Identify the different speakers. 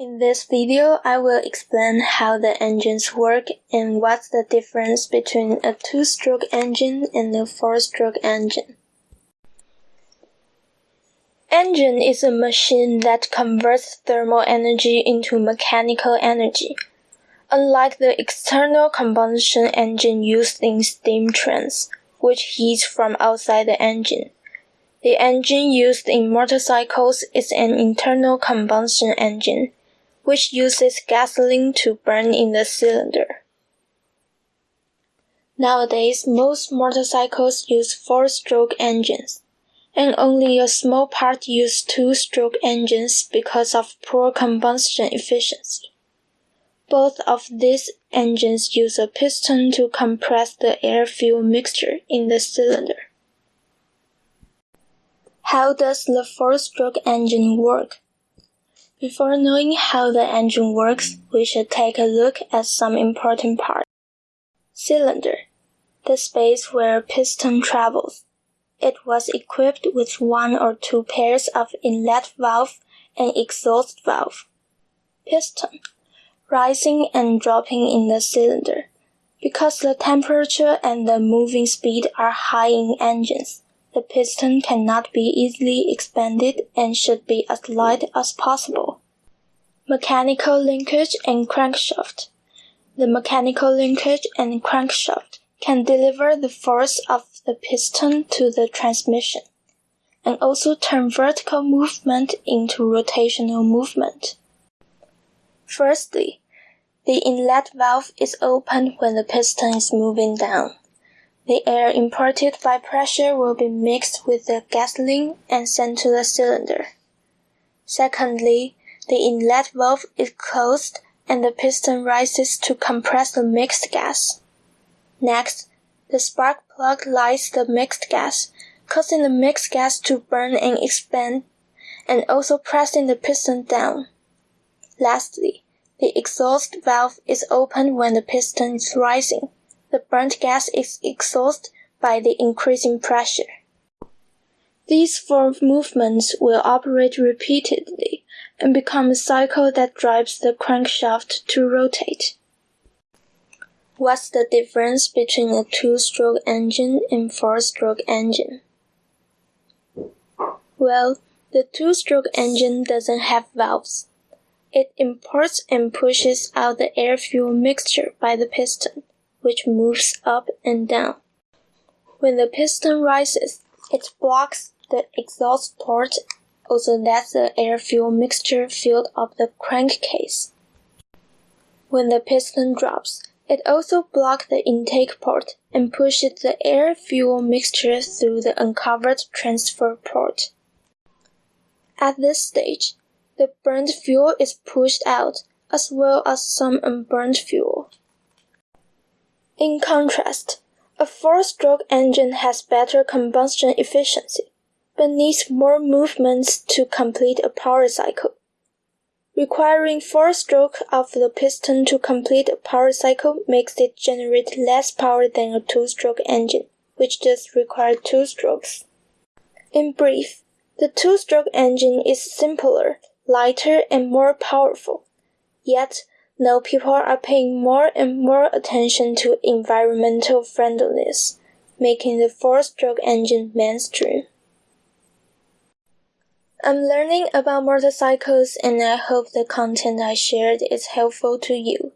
Speaker 1: In this video, I will explain how the engines work and what's the difference between a two-stroke engine and a four-stroke engine. Engine is a machine that converts thermal energy into mechanical energy. Unlike the external combustion engine used in steam trains, which heats from outside the engine, the engine used in motorcycles is an internal combustion engine which uses gasoline to burn in the cylinder. Nowadays, most motorcycles use four-stroke engines, and only a small part use two-stroke engines because of poor combustion efficiency. Both of these engines use a piston to compress the air-fuel mixture in the cylinder. How does the four-stroke engine work? Before knowing how the engine works, we should take a look at some important parts. Cylinder, the space where piston travels. It was equipped with one or two pairs of inlet valve and exhaust valve. Piston, rising and dropping in the cylinder. Because the temperature and the moving speed are high in engines, the piston cannot be easily expanded and should be as light as possible. Mechanical linkage and crankshaft. The mechanical linkage and crankshaft can deliver the force of the piston to the transmission and also turn vertical movement into rotational movement. Firstly, the inlet valve is opened when the piston is moving down. The air imparted by pressure will be mixed with the gasoline and sent to the cylinder. Secondly, the inlet valve is closed and the piston rises to compress the mixed gas. Next, the spark plug lights the mixed gas, causing the mixed gas to burn and expand, and also pressing the piston down. Lastly, the exhaust valve is opened when the piston is rising the burnt gas is exhausted by the increasing pressure. These four movements will operate repeatedly and become a cycle that drives the crankshaft to rotate. What's the difference between a two-stroke engine and four-stroke engine? Well, the two-stroke engine doesn't have valves. It imports and pushes out the air-fuel mixture by the piston which moves up and down. When the piston rises, it blocks the exhaust port, also lets the air-fuel mixture fill up the crankcase. When the piston drops, it also blocks the intake port and pushes the air-fuel mixture through the uncovered transfer port. At this stage, the burnt fuel is pushed out, as well as some unburned fuel. In contrast, a four-stroke engine has better combustion efficiency, but needs more movements to complete a power cycle. Requiring four strokes of the piston to complete a power cycle makes it generate less power than a two-stroke engine, which just requires two strokes. In brief, the two-stroke engine is simpler, lighter, and more powerful. Yet, now people are paying more and more attention to environmental friendliness, making the four-stroke engine mainstream. I'm learning about motorcycles and I hope the content I shared is helpful to you.